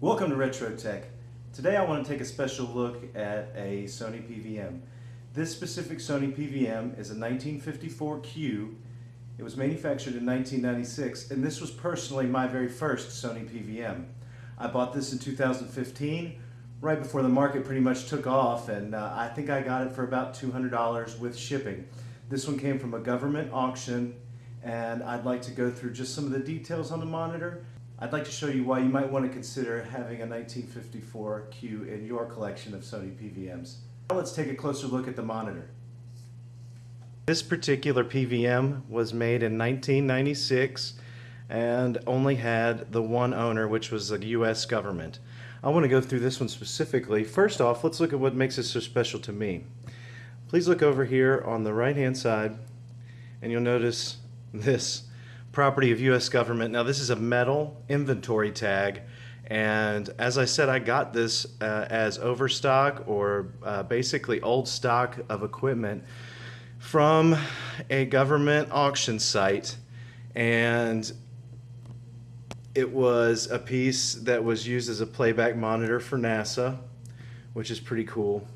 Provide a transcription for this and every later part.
Welcome to Retro Tech. Today I want to take a special look at a Sony PVM. This specific Sony PVM is a 1954Q. It was manufactured in 1996 and this was personally my very first Sony PVM. I bought this in 2015 right before the market pretty much took off and uh, I think I got it for about $200 with shipping. This one came from a government auction and I'd like to go through just some of the details on the monitor I'd like to show you why you might want to consider having a 1954Q in your collection of Sony PVMs. Now let's take a closer look at the monitor. This particular PVM was made in 1996 and only had the one owner, which was the US government. I want to go through this one specifically. First off, let's look at what makes it so special to me. Please look over here on the right hand side and you'll notice this property of U.S. government. Now this is a metal inventory tag and as I said I got this uh, as overstock or uh, basically old stock of equipment from a government auction site and it was a piece that was used as a playback monitor for NASA which is pretty cool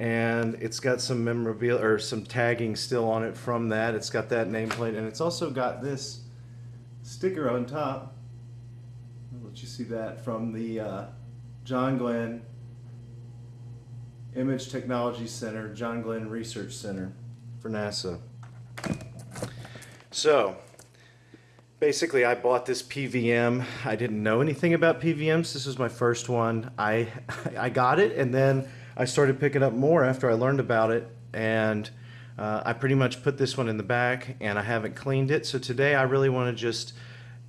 and it's got some memorabilia or some tagging still on it from that. It's got that nameplate and it's also got this sticker on top. I'll let you see that from the uh, John Glenn Image Technology Center, John Glenn Research Center for NASA. So basically I bought this PVM. I didn't know anything about PVMs. This was my first one. I, I got it and then I started picking up more after I learned about it and uh, I pretty much put this one in the back and I haven't cleaned it. So today I really want to just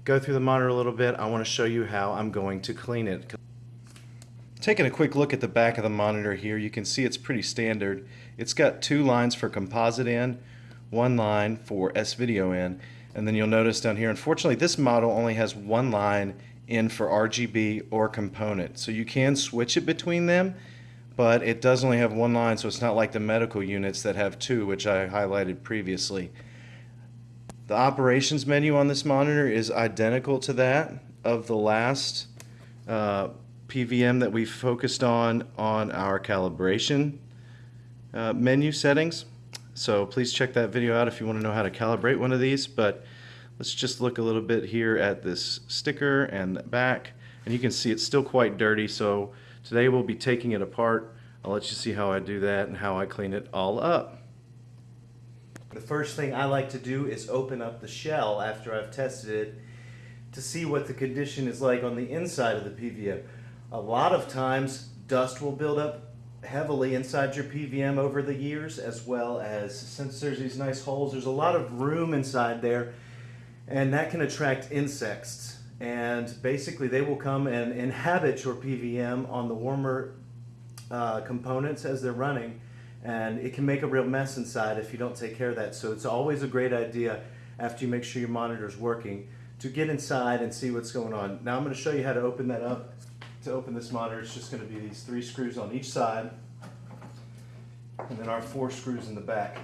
go through the monitor a little bit. I want to show you how I'm going to clean it. Taking a quick look at the back of the monitor here, you can see it's pretty standard. It's got two lines for composite in, one line for S-Video in, and then you'll notice down here, unfortunately this model only has one line in for RGB or component. So you can switch it between them but it does only have one line, so it's not like the medical units that have two, which I highlighted previously. The operations menu on this monitor is identical to that of the last uh, PVM that we focused on on our calibration uh, menu settings. So please check that video out if you want to know how to calibrate one of these. But let's just look a little bit here at this sticker and back. And you can see it's still quite dirty. So Today we'll be taking it apart. I'll let you see how I do that and how I clean it all up. The first thing I like to do is open up the shell after I've tested it to see what the condition is like on the inside of the PVM. A lot of times dust will build up heavily inside your PVM over the years as well as since there's these nice holes there's a lot of room inside there and that can attract insects and basically they will come and inhabit your PVM on the warmer uh, components as they're running and it can make a real mess inside if you don't take care of that. So it's always a great idea after you make sure your monitor is working to get inside and see what's going on. Now I'm going to show you how to open that up. To open this monitor, it's just going to be these three screws on each side and then our four screws in the back.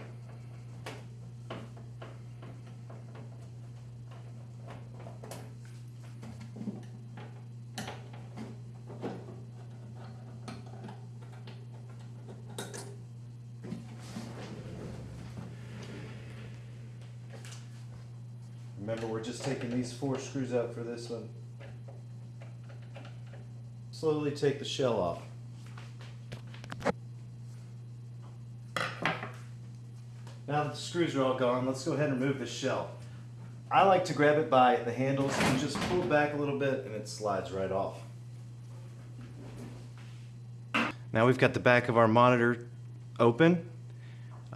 Remember, we're just taking these four screws out for this one. Slowly take the shell off. Now that the screws are all gone, let's go ahead and remove the shell. I like to grab it by the handles and just pull it back a little bit and it slides right off. Now we've got the back of our monitor open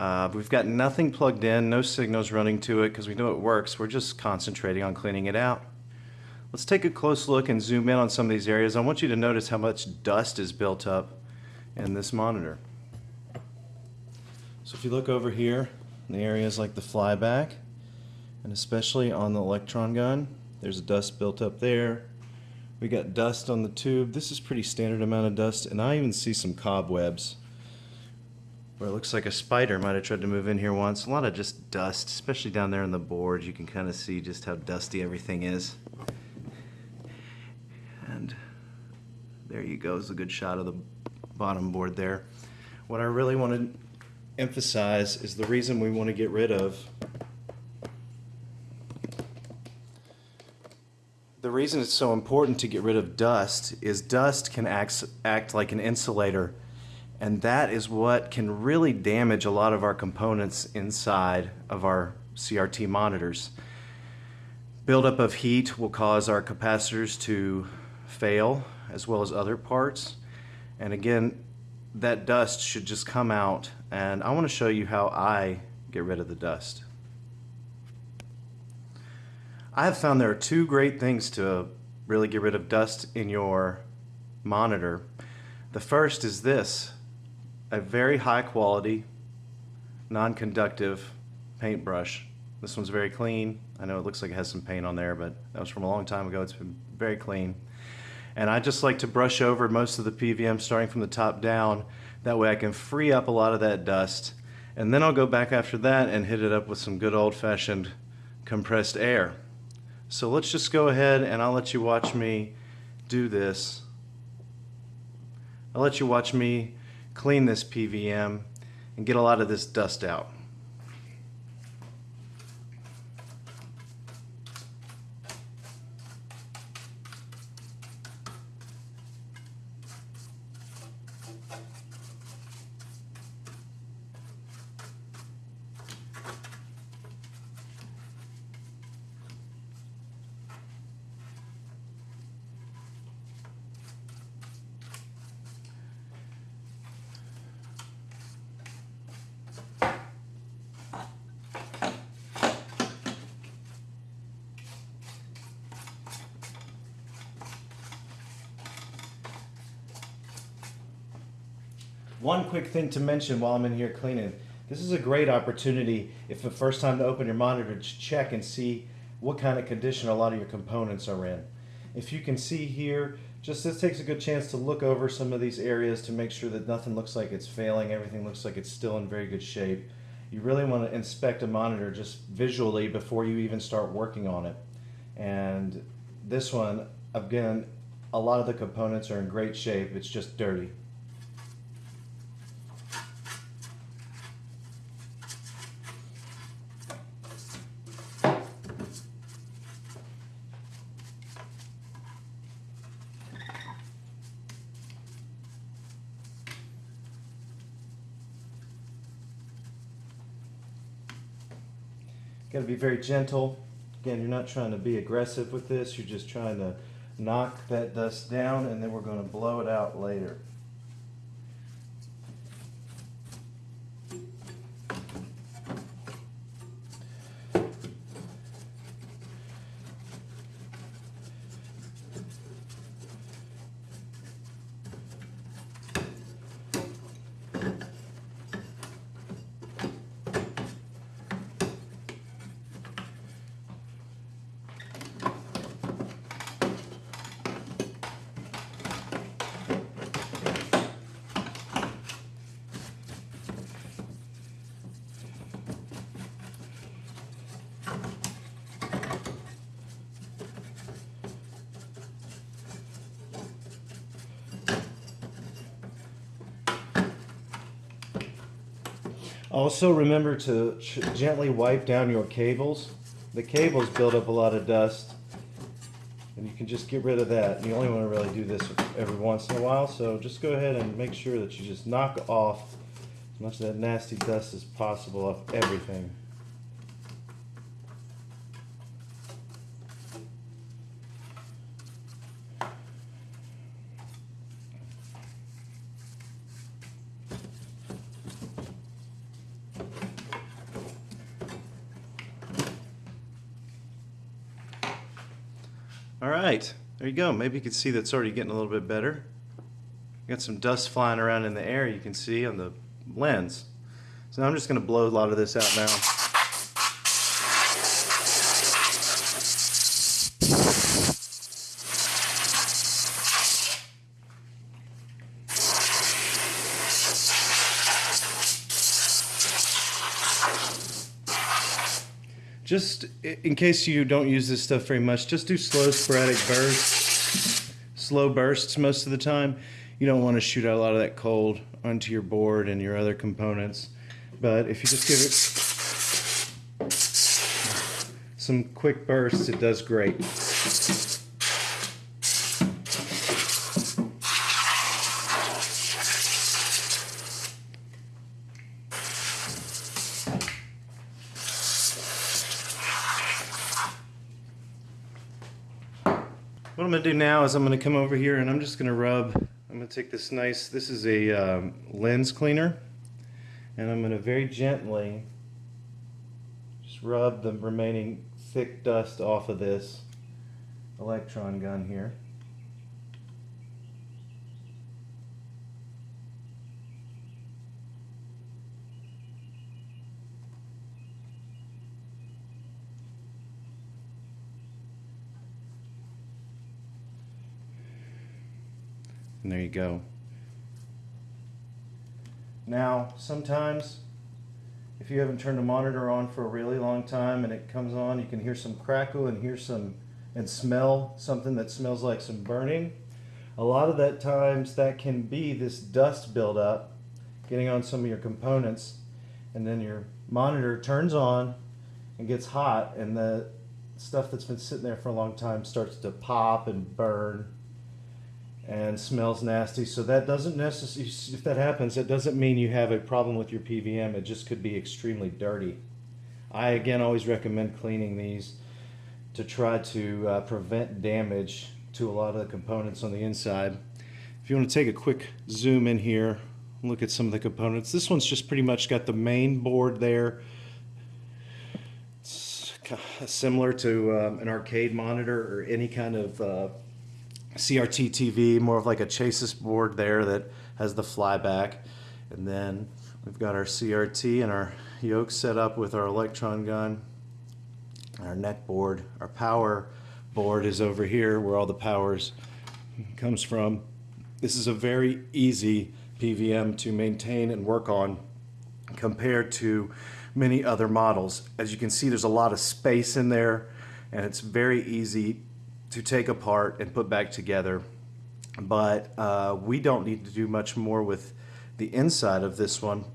uh, we've got nothing plugged in, no signals running to it because we know it works. We're just concentrating on cleaning it out. Let's take a close look and zoom in on some of these areas. I want you to notice how much dust is built up in this monitor. So if you look over here, in the areas like the flyback, and especially on the electron gun, there's dust built up there. We got dust on the tube. This is pretty standard amount of dust, and I even see some cobwebs where it looks like a spider might have tried to move in here once. A lot of just dust, especially down there on the board. You can kind of see just how dusty everything is. And There you go, is a good shot of the bottom board there. What I really want to emphasize is the reason we want to get rid of The reason it's so important to get rid of dust is dust can act, act like an insulator and that is what can really damage a lot of our components inside of our CRT monitors. Buildup of heat will cause our capacitors to fail as well as other parts and again that dust should just come out and I want to show you how I get rid of the dust. I have found there are two great things to really get rid of dust in your monitor. The first is this, a very high quality, non-conductive paintbrush. This one's very clean. I know it looks like it has some paint on there, but that was from a long time ago. It's been very clean. And I just like to brush over most of the PVM starting from the top down. That way I can free up a lot of that dust. And then I'll go back after that and hit it up with some good old-fashioned compressed air. So let's just go ahead and I'll let you watch me do this. I'll let you watch me clean this PVM and get a lot of this dust out. One quick thing to mention while I'm in here cleaning. This is a great opportunity if the first time to open your monitor to check and see what kind of condition a lot of your components are in. If you can see here, just this takes a good chance to look over some of these areas to make sure that nothing looks like it's failing, everything looks like it's still in very good shape. You really want to inspect a monitor just visually before you even start working on it. And this one, again, a lot of the components are in great shape, it's just dirty. Very gentle. Again, you're not trying to be aggressive with this. You're just trying to knock that dust down and then we're going to blow it out later. Also remember to gently wipe down your cables. The cables build up a lot of dust and you can just get rid of that. You only want to really do this every once in a while, so just go ahead and make sure that you just knock off as much of that nasty dust as possible off everything. Right, there you go. Maybe you can see that's already getting a little bit better. Got some dust flying around in the air you can see on the lens. So I'm just going to blow a lot of this out now. Just in case you don't use this stuff very much, just do slow sporadic bursts slow bursts most of the time. You don't want to shoot out a lot of that cold onto your board and your other components. But if you just give it some quick bursts, it does great. Gonna do now is I'm gonna come over here and I'm just gonna rub, I'm gonna take this nice, this is a um, lens cleaner, and I'm gonna very gently just rub the remaining thick dust off of this electron gun here. And there you go. Now, sometimes if you haven't turned a monitor on for a really long time and it comes on, you can hear some crackle and hear some and smell something that smells like some burning. A lot of that times that can be this dust buildup getting on some of your components and then your monitor turns on and gets hot and the stuff that's been sitting there for a long time starts to pop and burn and smells nasty. So that doesn't necessarily, if that happens, it doesn't mean you have a problem with your PVM. It just could be extremely dirty. I again always recommend cleaning these to try to uh, prevent damage to a lot of the components on the inside. If you want to take a quick zoom in here, look at some of the components. This one's just pretty much got the main board there. It's similar to um, an arcade monitor or any kind of uh, CRT TV, more of like a chassis board there that has the flyback. And then we've got our CRT and our yoke set up with our electron gun, our neck board. Our power board is over here where all the powers comes from. This is a very easy PVM to maintain and work on compared to many other models. As you can see, there's a lot of space in there and it's very easy to take apart and put back together. But uh, we don't need to do much more with the inside of this one.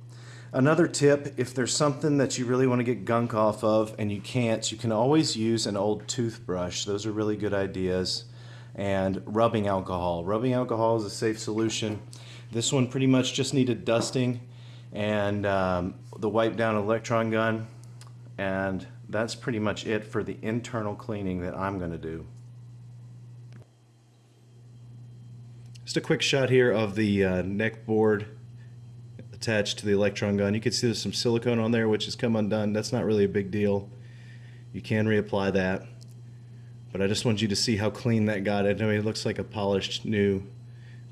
Another tip, if there's something that you really want to get gunk off of and you can't, you can always use an old toothbrush. Those are really good ideas. And rubbing alcohol. Rubbing alcohol is a safe solution. This one pretty much just needed dusting and um, the wipe down electron gun. And that's pretty much it for the internal cleaning that I'm going to do. Just a quick shot here of the uh, neck board attached to the electron gun. You can see there's some silicone on there which has come undone. That's not really a big deal. You can reapply that. But I just want you to see how clean that got. I know it looks like a polished new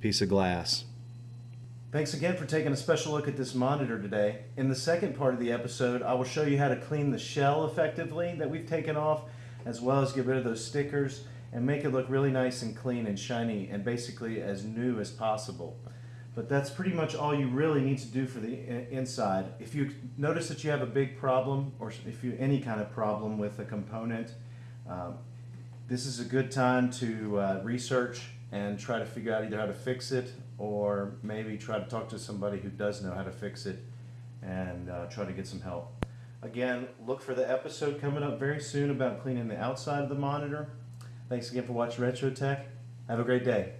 piece of glass. Thanks again for taking a special look at this monitor today. In the second part of the episode, I will show you how to clean the shell effectively that we've taken off, as well as get rid of those stickers and make it look really nice and clean and shiny and basically as new as possible. But that's pretty much all you really need to do for the inside. If you notice that you have a big problem or if you any kind of problem with a component, um, this is a good time to uh, research and try to figure out either how to fix it or maybe try to talk to somebody who does know how to fix it and uh, try to get some help. Again, look for the episode coming up very soon about cleaning the outside of the monitor. Thanks again for watching Retro Tech. Have a great day.